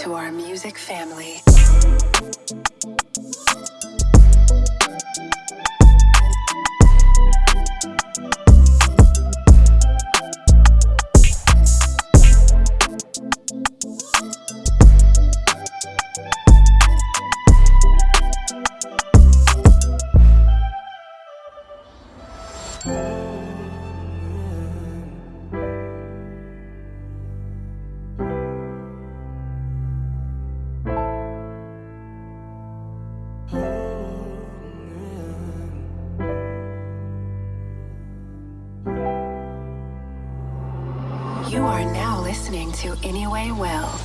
to our music family. You are now listening to Anyway Well.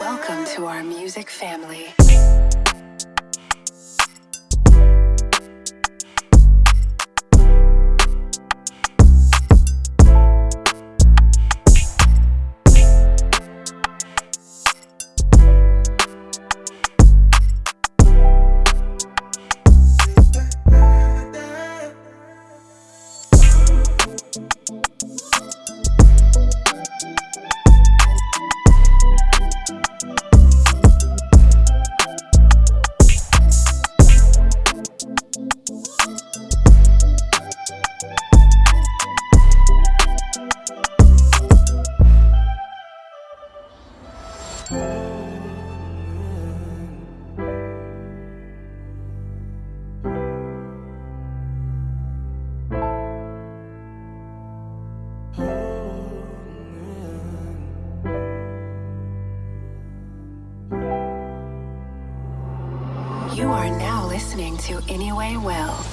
Welcome to our music family. Are now listening to Anyway Well.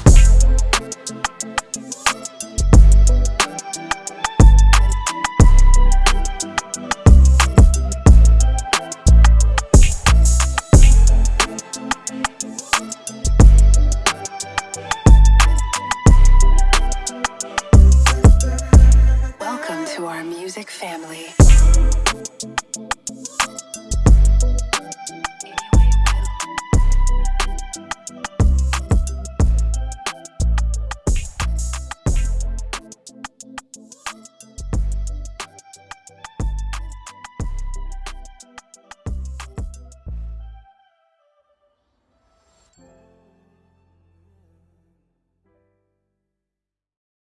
Welcome to our music family.